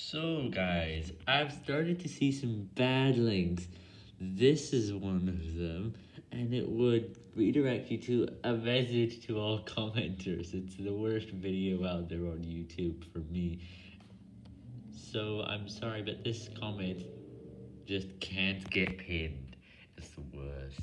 So guys, I've started to see some bad links. This is one of them, and it would redirect you to a message to all commenters. It's the worst video out there on YouTube for me. So I'm sorry, but this comment just can't get pinned.